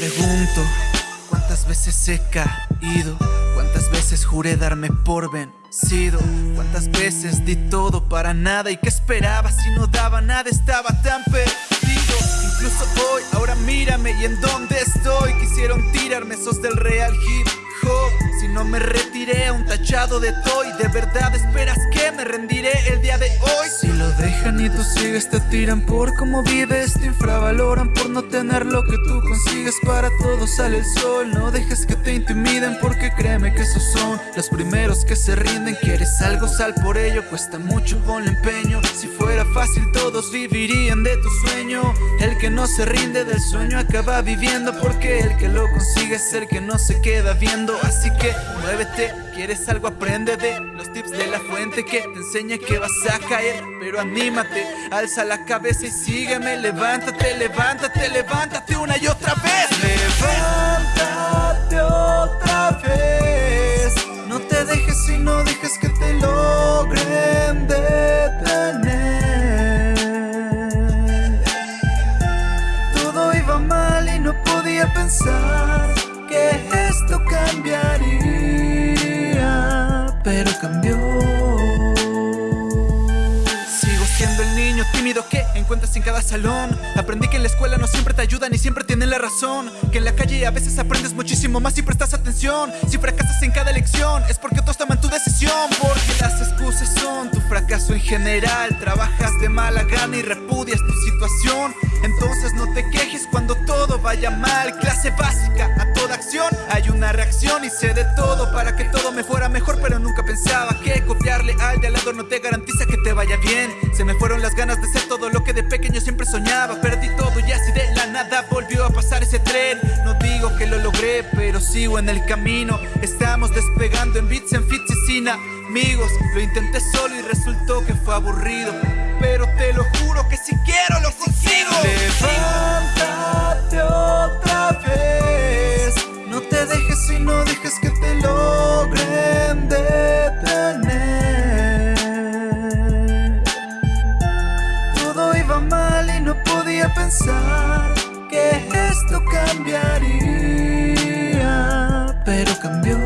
visto cuántas veces he caído, cuántas veces juré darme por vencido, cuántas veces di todo para nada y que esperaba si no daba nada estaba tan perdido. Incluso hoy, ahora mírame y en dónde estoy. Quisieron tirarme esos del real hip Si no me retiré un tachado de toy, de verdad esperas que me rendiré el día de hoy. Si lo dejan y tú sigues, te tiran por cómo vives, te infravaloran por no tener lo que tú consigues. Para todos sale el sol, no dejes que te intimiden porque créeme que esos son los primeros que se rinden. Quieres algo, sal por ello, cuesta mucho, ponle empeño. Si fuera fácil, todos vivirían de tu sueño. El que no se rinde del sueño acaba viviendo porque el que lo consigue es el que no se queda viendo. Así que muévete, quieres algo, aprende de los tips de la fuente que te enseña que vas a caer. Pero anímate, alza la cabeza y sígueme. Levántate, levántate, levántate una y otra vez. Levántate otra vez. No te dejes y no dejes que te logren detener. Todo iba mal y no podía pensar esto cambiaría, encuentras en cada salón. Aprendí que en la escuela no siempre te ayudan y siempre tienen la razón. Que en la calle a veces aprendes muchísimo más si prestas atención. Si fracasas en cada lección es porque otros toman tu decisión. Porque las excusas son tu fracaso en general. Trabajas de mala gana y repudias tu situación. Entonces no te quejes cuando todo vaya mal. Clase básica a toda acción. Hay una reacción y sé de todo para que todo me fuera mejor. Pero nunca pensaba que copiarle al de al lado no te garantiza que te vaya bien. Se me fueron las ganas de ser todo lo pequeño siempre soñaba, perdí todo y así de la nada volvió a pasar ese tren. No digo que lo logré, pero sigo en el camino. Estamos despegando en bits, en fits y sin amigos. Lo intenté solo y resultó que fue aburrido. Pero te lo juro que si quiero lo consigo. Levántate otra vez. No te dejes y no dejes que pensar que esto cambiaría, pero cambió.